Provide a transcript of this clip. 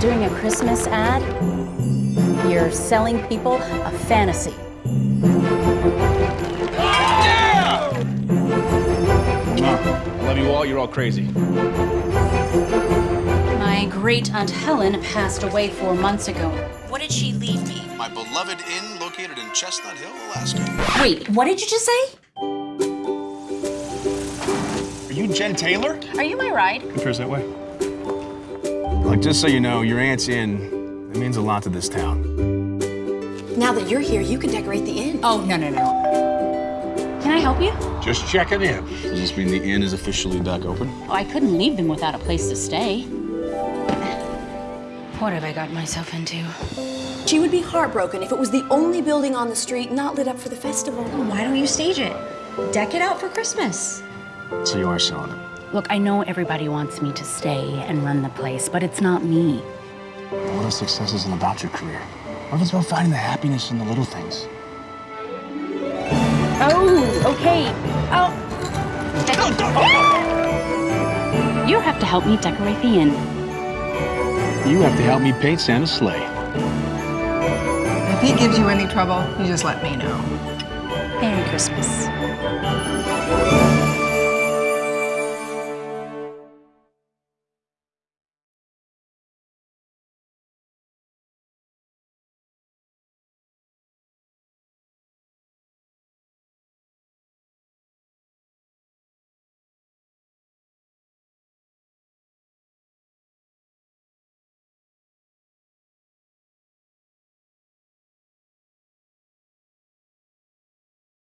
doing a Christmas ad, you're selling people a fantasy. Yeah! I love you all. You're all crazy. My great Aunt Helen passed away four months ago. What did she leave me? My beloved inn located in Chestnut Hill, Alaska. Wait, what did you just say? Are you Jen Taylor? Are you my ride? Appears that way. Look, just so you know, your aunt's inn, it means a lot to this town. Now that you're here, you can decorate the inn. Oh, no, no, no. Can I help you? Just checking in. Does this mean the inn is officially back open? Oh, I couldn't leave them without a place to stay. What have I gotten myself into? She would be heartbroken if it was the only building on the street not lit up for the festival. Why don't you stage it? Deck it out for Christmas. So you are selling it. Look, I know everybody wants me to stay and run the place, but it's not me. What if success isn't about your career? What if it's about finding the happiness in the little things? Oh, okay. Oh. You have to help me decorate the inn. You have to help me paint Santa's sleigh. If he gives you any trouble, you just let me know. Merry Christmas.